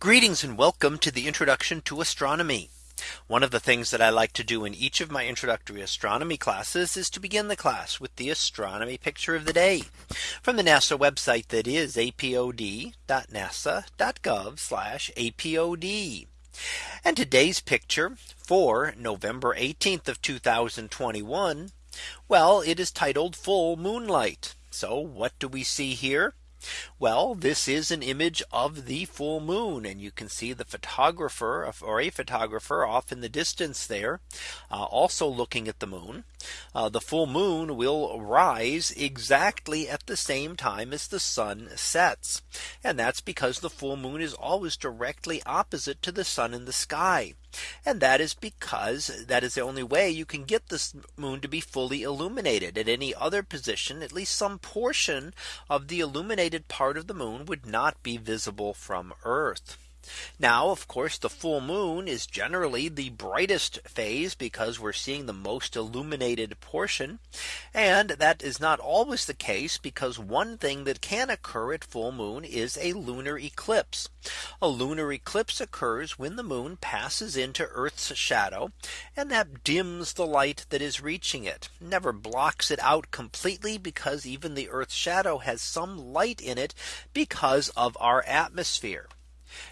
Greetings and welcome to the introduction to astronomy. One of the things that I like to do in each of my introductory astronomy classes is to begin the class with the astronomy picture of the day from the NASA website that is apod.nasa.gov apod. And today's picture for November 18th of 2021. Well, it is titled full moonlight. So what do we see here? Well, this is an image of the full moon and you can see the photographer or a photographer off in the distance there uh, also looking at the moon. Uh, the full moon will rise exactly at the same time as the sun sets. And that's because the full moon is always directly opposite to the sun in the sky. And that is because that is the only way you can get this moon to be fully illuminated at any other position, at least some portion of the illuminated part of the moon would not be visible from Earth. Now, of course, the full moon is generally the brightest phase because we're seeing the most illuminated portion. And that is not always the case because one thing that can occur at full moon is a lunar eclipse. A lunar eclipse occurs when the moon passes into Earth's shadow and that dims the light that is reaching it never blocks it out completely because even the Earth's shadow has some light in it because of our atmosphere.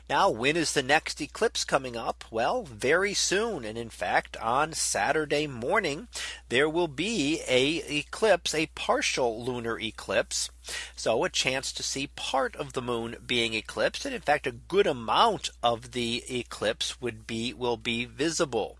Now when is the next eclipse coming up? Well, very soon. And in fact, on Saturday morning, there will be a eclipse, a partial lunar eclipse. So a chance to see part of the moon being eclipsed. And in fact, a good amount of the eclipse would be will be visible.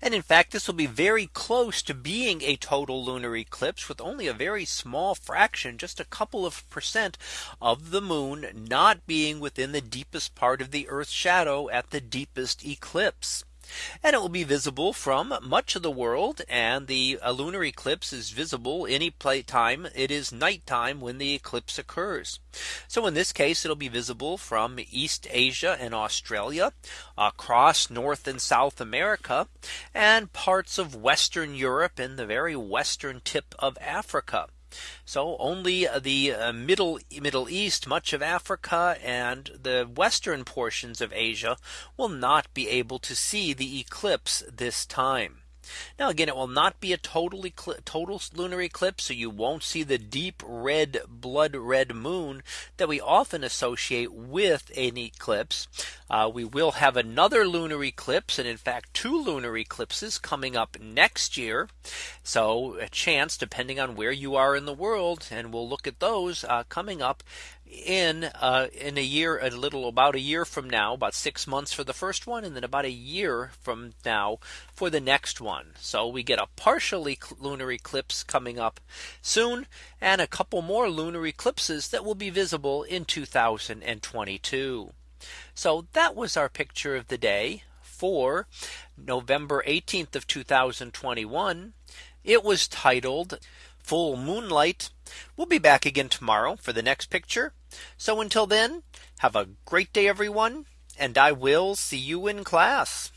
And in fact, this will be very close to being a total lunar eclipse with only a very small fraction, just a couple of percent of the moon not being within the deepest part of the Earth's shadow at the deepest eclipse. And it will be visible from much of the world and the uh, lunar eclipse is visible any time it is nighttime when the eclipse occurs. So in this case, it'll be visible from East Asia and Australia across North and South America and parts of Western Europe and the very western tip of Africa. So only the uh, middle Middle East, much of Africa and the western portions of Asia will not be able to see the eclipse this time. Now again, it will not be a total total lunar eclipse. So you won't see the deep red blood red moon that we often associate with an eclipse. Uh, we will have another lunar eclipse and in fact two lunar eclipses coming up next year. So a chance depending on where you are in the world and we'll look at those uh, coming up in uh, in a year a little about a year from now about six months for the first one and then about a year from now for the next one. So we get a partially lunar eclipse coming up soon and a couple more lunar eclipses that will be visible in 2022 so that was our picture of the day for November 18th of 2021 it was titled full moonlight We'll be back again tomorrow for the next picture. So until then, have a great day, everyone. And I will see you in class.